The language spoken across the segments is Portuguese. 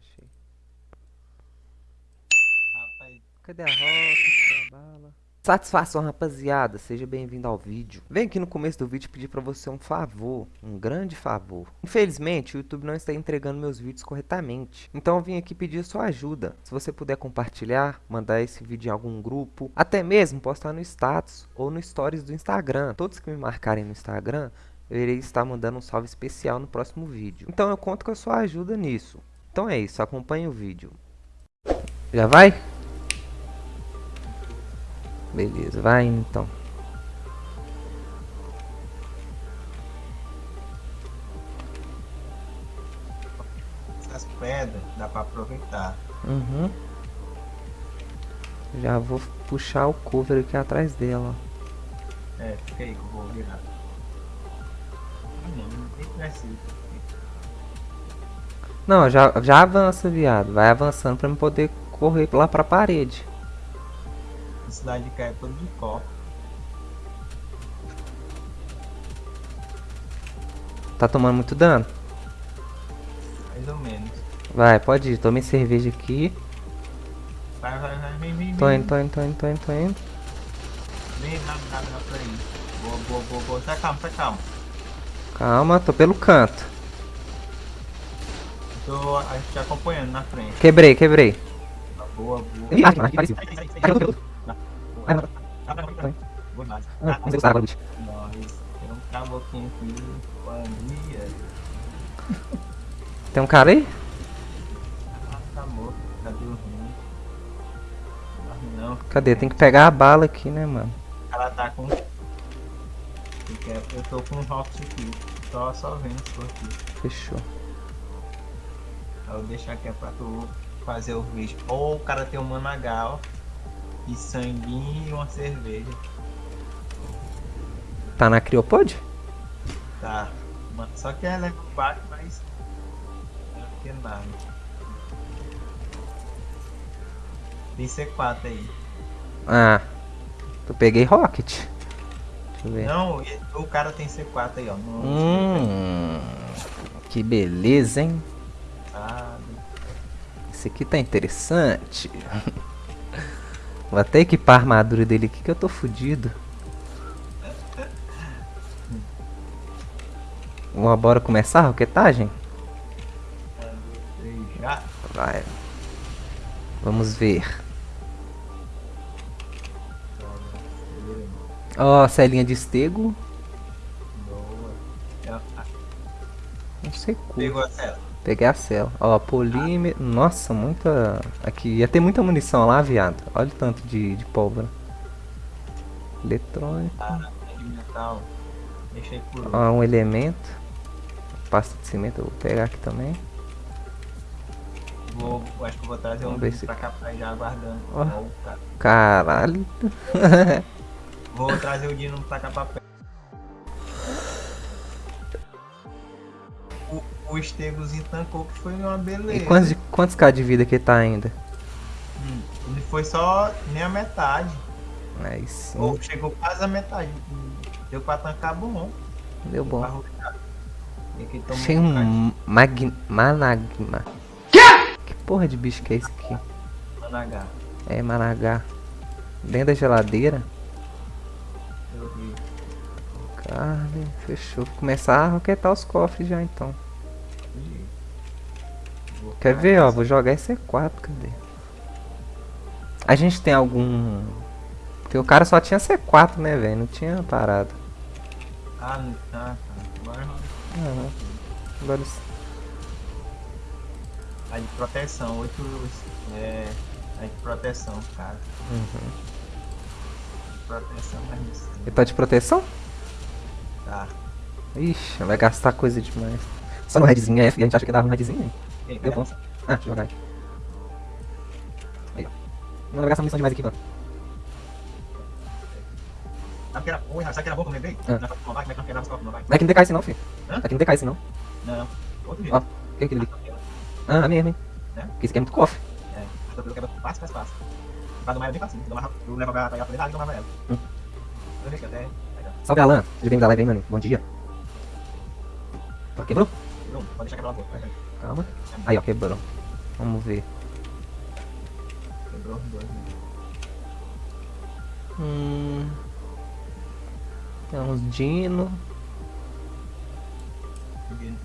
achei. Rapaz, Cadê a roca? Cadê a bala? Satisfação, rapaziada. Seja bem-vindo ao vídeo. Venho aqui no começo do vídeo pedir pra você um favor, um grande favor. Infelizmente, o YouTube não está entregando meus vídeos corretamente. Então eu vim aqui pedir sua ajuda. Se você puder compartilhar, mandar esse vídeo em algum grupo, até mesmo postar no status ou no stories do Instagram. Todos que me marcarem no Instagram, eu irei estar mandando um salve especial no próximo vídeo. Então eu conto com a sua ajuda nisso. Então é isso, acompanhe o vídeo. Já vai? Beleza, vai então. essas pedras dá pra aproveitar. Uhum. Já vou puxar o cover aqui atrás dela. É, fica aí que eu vou virar. Não, não tem precisa. Não, já, já avança, viado. Vai avançando pra eu poder correr lá pra parede. A cidade de cá é toda de copo. Tá tomando muito dano? Mais ou menos. Vai, pode ir. Tomei cerveja aqui. Vai, vai, vai, vem, vem, Tô indo, tô indo, tô indo, tô indo, tô indo. Vem, rápido, rápido, rápido aí. Boa, boa, boa, boa. Tá calmo, tá calmo. Calma, tô pelo canto. Tô a gente te acompanhando na frente. Quebrei, quebrei. Boa, boa. Ih, ah, que parecido. Tá, tá, tá, tá. Boa demais. Ah, Ah, Vamos usar. Nós, tem um aqui. Tem um cara aí? Ah, tá morto, tá dormindo. Não, não, Cadê? Tem que pegar a bala aqui, né, mano? o cara tá com. Eu tô com um rock aqui, só, só vendo isso aqui. Fechou. Eu vou deixar aqui é pra tu fazer o vídeo. Ou o cara tem um managal, e sanguinho e uma cerveja. Tá na criopod? Tá. Só que ela é baixo, mas. Não tem nada. Tem C4 aí. Ah. Eu peguei rocket. Deixa eu ver. Não, o cara tem C4 aí, ó. Hum, que beleza, hein? Esse aqui tá interessante. Vou até equipar a armadura dele aqui que eu tô fudido. Vamos bora começar a roquetagem? Vai. Vamos ver. Ó, celinha de estego. Ah, Não sei como. Pegou a cela. Peguei a cela. Ó, polímero. Nossa, muita. Aqui ia ter muita munição lá, viado. Olha o tanto de, de pólvora. Eletrônico. Ah, metal. Por Ó, um elemento. Pasta de cimento, eu vou pegar aqui também. Vou, acho que vou trazer um Vamos ver vídeo se- pra cá pra já aguardando. Ó. Caralho. Vou trazer o Dino pra cá pra perto. O, Estegozinho tancou que foi uma beleza. E quantos, de- quantos K de vida que tá ainda? Hum, Ele foi só nem a metade. Aí sim. Ou chegou quase a metade. Deu pra tancar bom. Deu bom. Achei um mag... managma. Que porra de bicho que é esse aqui? Managá. É managá. Dentro da geladeira. Eu vi. Carne, fechou. Vou começar a roquetar os cofres já então. Quer ver, ó? Vou jogar esse C4, cadê? A gente tem algum. Porque o cara só tinha C4, né, velho? Não tinha parada. Ah, não- ah, tá. Agora Aham. Agora s- a de proteção. Oito. É. A de proteção, cara. Uhum. Proteção, mas isso. Ele tá de proteção? Tá. Ixi, vai gastar coisa demais. Só no redzinho F, a gente acha que dava um redzinho, hein? Ei, Deu bom. Ah, deixa eu jogar aqui. Aí, ó. Não vai gastar munição demais aqui, mano. Sabe que era bom, sabe que era bom quando eu lembrei? Ah. Na Copa Mobile, como é que não quebrava Copa é que não decai esse não, filho. Hã? Aqui não decai esse não. Não, outro Ó, jeito. o que é aquele ali? Ah, é mesmo, hein? É? Porque esse aqui é muito cofre. É, a torpedo quebra fácil, fácil, fácil. Do Maia é bem fácil. Levava- Eu levava pra ir pra e tomava ela. Hum. Eu deixei até. ó. Salve, Alan. Seja bem-vindo à live, hein, mano? Bom dia. Ó, quebrou? Pronto, pode deixar quebrar vai, vai. Calma. Aí, ó, quebrou. Vamos ver. Quebrou os dois, né? Hum. Tem uns dino.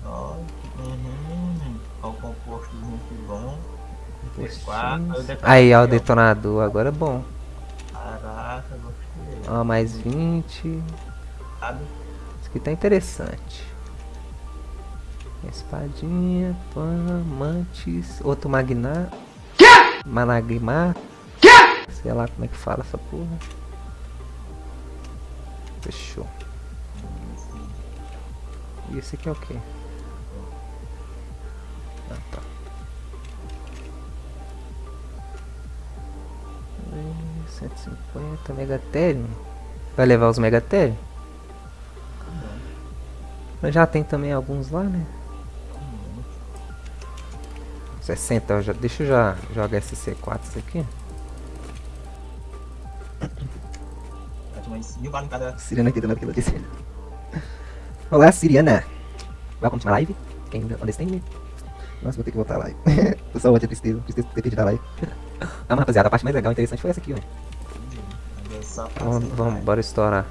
Ó, Uhum. Composto muito bom. Aí ó, o detonador. Agora é bom. Caraca, gostei. Ó, mais 20. Sabe? Isso aqui tá interessante. Espadinha, pan, mantis, outro magnar. Managmar. Sei lá como é que fala essa porra. Fechou. E esse aqui é o quê? Ah, tá. Eh, 150 Megatherium. Vai levar os Megatherium? Mas já tem também alguns lá, né? 60, eu já, deixa eu já jogar esse C4 isso aqui. Praticamente mil balas em cada. Siriana aqui do que eu disse. Olá, Siriana. Welcome to my live. Quem understand me? Nossa, vou ter que voltar a live. Tô só ódio, tristeza. Tristeza por ter perdido a live. Ah, mas rapaziada, a parte mais legal e interessante foi essa aqui, ó. Vamos, vamos, bora estourar.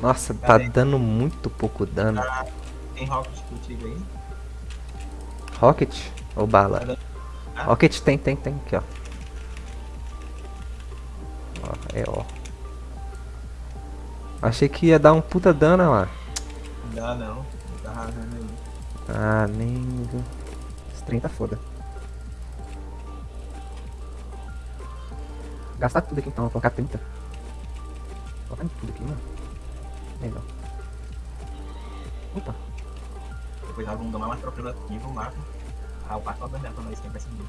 Nossa, tá dando muito pouco dano. Tem rocket contigo aí? Rocket ou bala? Ah. Rocket tem, tem, tem. Aqui, ó. Ó, é ó. Achei que ia dar um puta dano lá. Não dá não. Não tá rasgando aí. Ah, nem. Esse trem tá foda. Gastar tudo aqui então, vou colocar 30. Vou colocar tudo aqui, mano. Legal. Opa, Depois vamos tomar mais tranquilo aqui, vamos lá. Ah, o passo vai pra nós quem vai subir.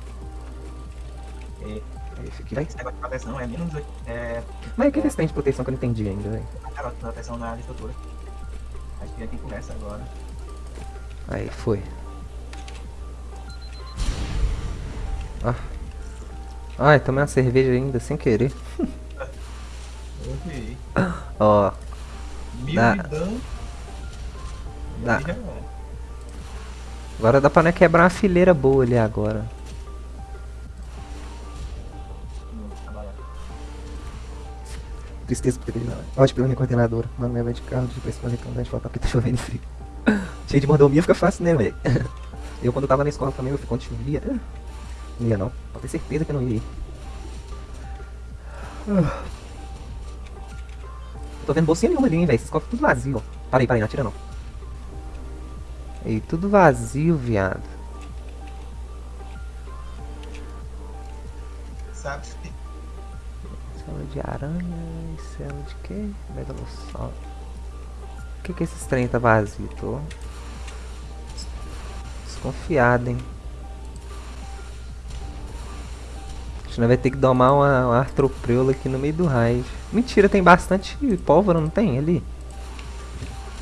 É, esse aqui vai. esse negócio de proteção é menos. É. Mas o que que esse tem de proteção que eu não entendi ainda, velho? Cara, proteção na estrutura. Acho que é quem começa agora. Aí, foi. Ah. Ai, tomei uma cerveja ainda sem querer. Ó, Mil. Dá. É. agora dá pra né, quebrar uma fileira boa ali agora. Tristeza por ter perdido. Ótimo pela minha coordenadora. Mano, minha vai de carro de cantante de faltar porque tá chovendo frio. Cheio de mordomia fica fácil, né, velho? Eu quando tava na escola também, eu quando chovia. Não ia não. Pode ter certeza que eu não ia. Ah. Tô vendo bolsinha nenhuma ali, hein, velho. Esses cofres tudo vazio, ó. Para aí, não atira não. Ei, tudo vazio, viado. Sabe se Cela de aranha e cela de quê? Megalossauro. Por que, que esses trem tá vazio? Tô des- desconfiado, hein? Acho que nós vai ter que domar uma, uma artropreula aqui no meio do raid. Mentira, tem bastante pólvora, não tem? Ali.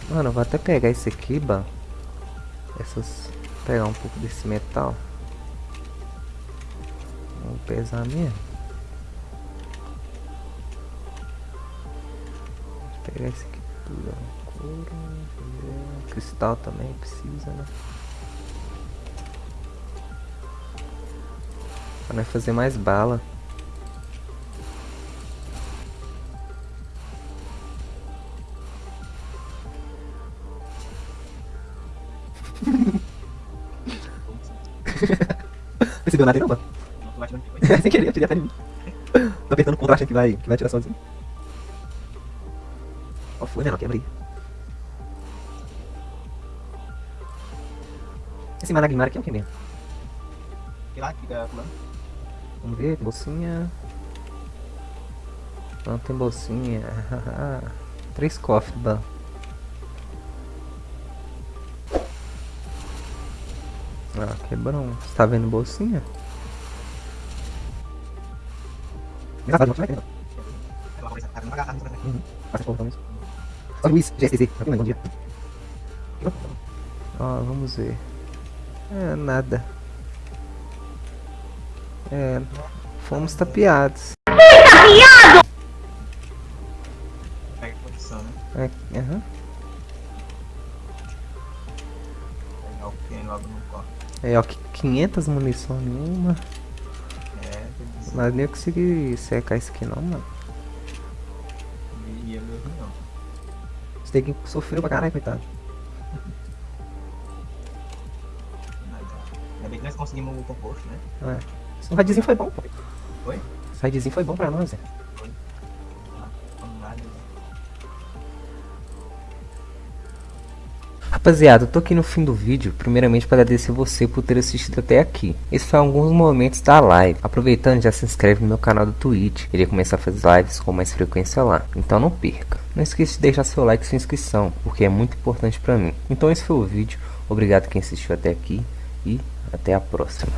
Mano, eu vou até pegar esse aqui, ban. Essas. Pegar um pouco desse metal. Vamos pesar mesmo. Vou pegar esse aqui tudo. Couro, cristal também precisa, né? Nós fazer mais bala. Percebeu nada aí não, mano? não. Sem querer, eu tirei até em mim. Tô apertando o contra achando que vai, que vai tirar sozinho. Ó, foi, menor, quebra aí. Esse Managmar aqui é o que mesmo? E lá fica pulando. Vamos ver, bolsinha. Não tem bolsinha. Três cofres, ban. Ah, quebrou. Você tá vendo bolsinha? Luiz, vamos ver. É, nada. É, fomos tapeados. Né? É, aham. o que tem logo no corte. É, ó, 500 munição nenhuma. É, Mas nem eu consegui secar isso aqui não, mano. Ia mesmo não. Você tem que sofrer pra caralho, coitado. Ainda bem que nós conseguimos o composto, né? É. Esse raidzinho foi bom, pô. Foi? Esse raidzinho foi bom pra nós, é. Rapaziada, eu tô aqui no fim do vídeo, primeiramente para agradecer você por ter assistido até aqui. Esses foram alguns momentos da live. Aproveitando, já se inscreve no meu canal do Twitch. Irei começar a fazer lives com mais frequência lá, então não perca. Não esqueça de deixar seu like e sua inscrição, porque é muito importante para mim. Então esse foi o vídeo, obrigado quem assistiu até aqui e até a próxima.